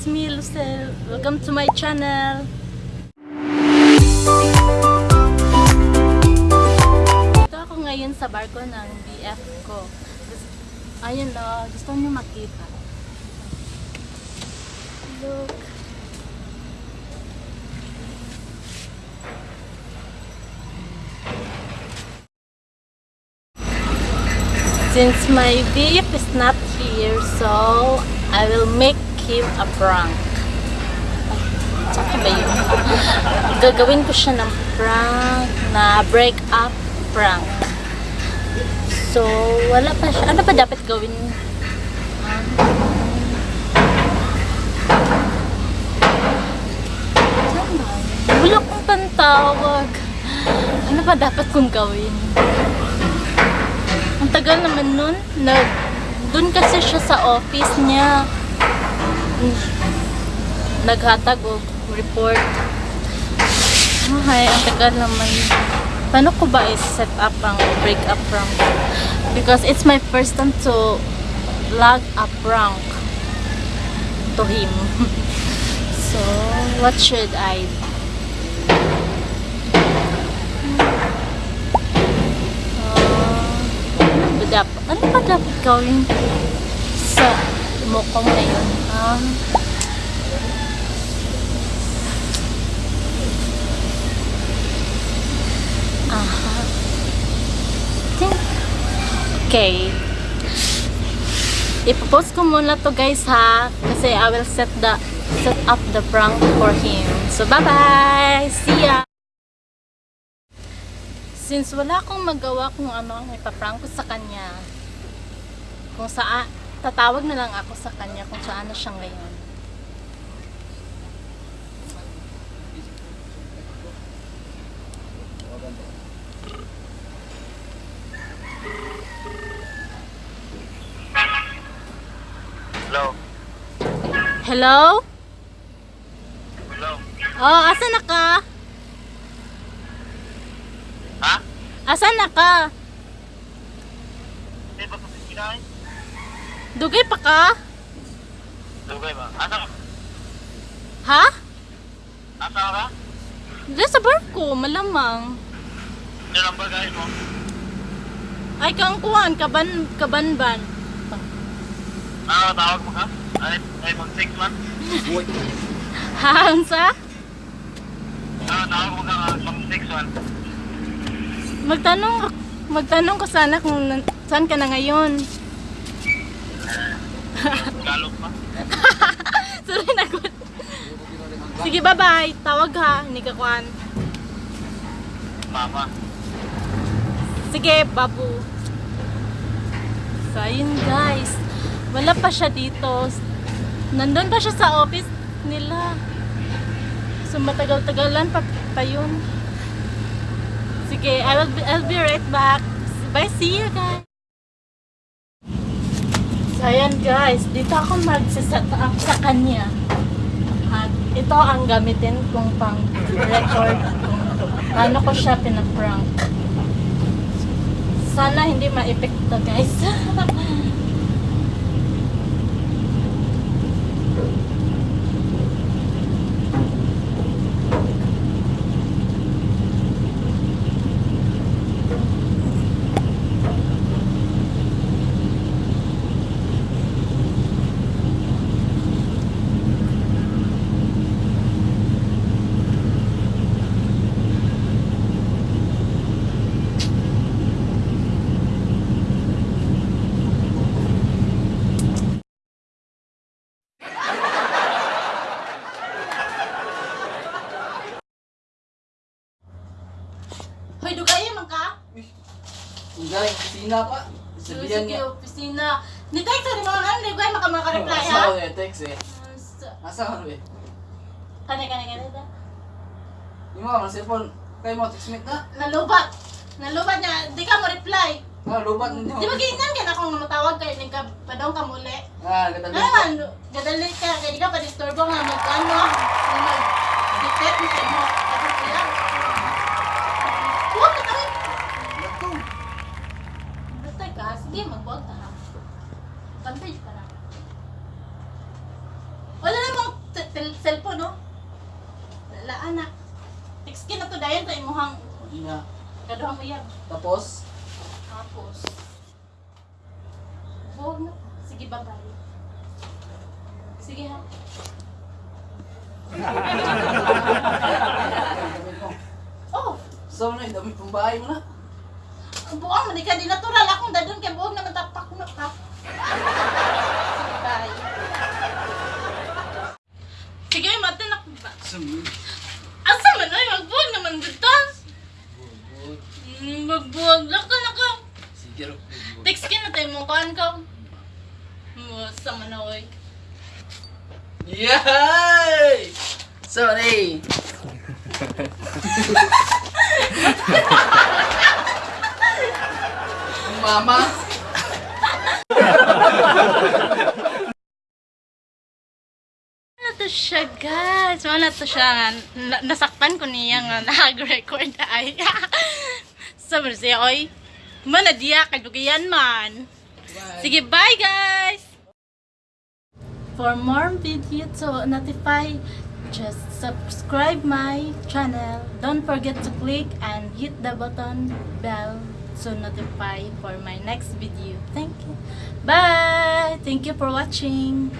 it's me, Lucel. Welcome to my channel. Ito ako ngayon sa barko ng BF ko. Ayun o, gusto niyo makita. Look. Since my BF is not here, so I will make him a prank. Tsaka ba yun? Gagawin ko siya ng prank na break up prank. So, wala pa siya. Ano pa dapat gawin? Ba? Wala kong pantawag. Ano pa dapat kong gawin? Ang tagal naman nun. Nag, dun kasi siya sa office niya. Naghatag o report. Ay, ang tagal naman. Paano ko ba i-set up ang break up prank? Because it's my first time to log a prank to him. so, what should I do? ano dapat, ano ba dapat gawin sa mukong na yun? Um, aha. Okay. Ipopost ko muna to guys ha. Kasi I will set the set up the prank for him. So bye bye! See ya! Since wala akong magawa kung ano ang ipaprank ko sa kanya, kung saan, tatawag na lang ako sa kanya kung saan na siya ngayon. Hello. Hello? Hello. Oh, asan na ka? Ha? Asan na ka? Hindi ba kinain? Dugay pa ka? Dugay ba? Asa ka? Ha? Asa ka? Diyan sa barko, malamang. Yan ang bagay mo. Ay, kang kuhan, kaban, kabanban. Ah, tawag mo ka? Ay, ay mag six man? Ha, unsa? Ah, tawag mo ka ah, mag six man. Magtanong, magtanong ko sana kung saan ka na ngayon. Galop pa. Sorry na good. Sige, bye-bye. Tawag ha, hindi ka kuhan. Mama. Sige, babu. So, ayun guys. Wala pa siya dito. Nandun pa siya sa office nila. So, matagal-tagalan pa, pa yun. Sige, I will be, I'll be right back. Bye, see you guys. Ayan guys. Dito ako mag-set up sa kanya. At ito ang gamitin kong pang record kung paano ko siya pinaprank. Sana hindi ma-epekto guys. Hoy, dugayan man ka? Galing kusina pa. Sabihan niya. opisina. Ni text ni mga ano, dugay maka maka-reply ha. Asa ko eh, text eh. Asa ka eh. Kani kani kani da. Yung mga mga cellphone, kayo mo textmate na. Nalubat. Nalubat niya, di ka mo reply. Ah, lubat ninyo. Di ba ginan ka na kung matawag kay ning ka padong ka muli. Ah, ganda Ano man, gadali ka, kaya di ka pa disturbo nga mag ano, mag detect mo sige, magbuwag ka ha. Pantay ka na. Wala namang cellphone, no? Wala, anak. Text na to dayon sa imuhang Ina. kaduhang uyab. Tapos, Tapos, huwag na. Sige, bye-bye. Sige ha. mo. Oh, So, ano yung damit pang bahay mo na? Ang buang man ka di natural akong dadon kay buong naman tapak no ka. Sige, bye. Sige, mata na ba? Asa man ay magbuwag naman dito? Mm, magbuwag lang ka na ka. Sige. Text ka na tayo mo kaan ka. Masa man na oy. Yay! Sorry! Mama! Ano to siya, guys? Ano to siya nga, na- nasaktan ko niya nga nag-record ay. Sabi siya, oy, mana diya, kadugiyan man. Sige, bye guys! For more video to notify, just subscribe my channel. Don't forget to click and hit the button bell to notify for my next video. Thank you. Bye! Thank you for watching.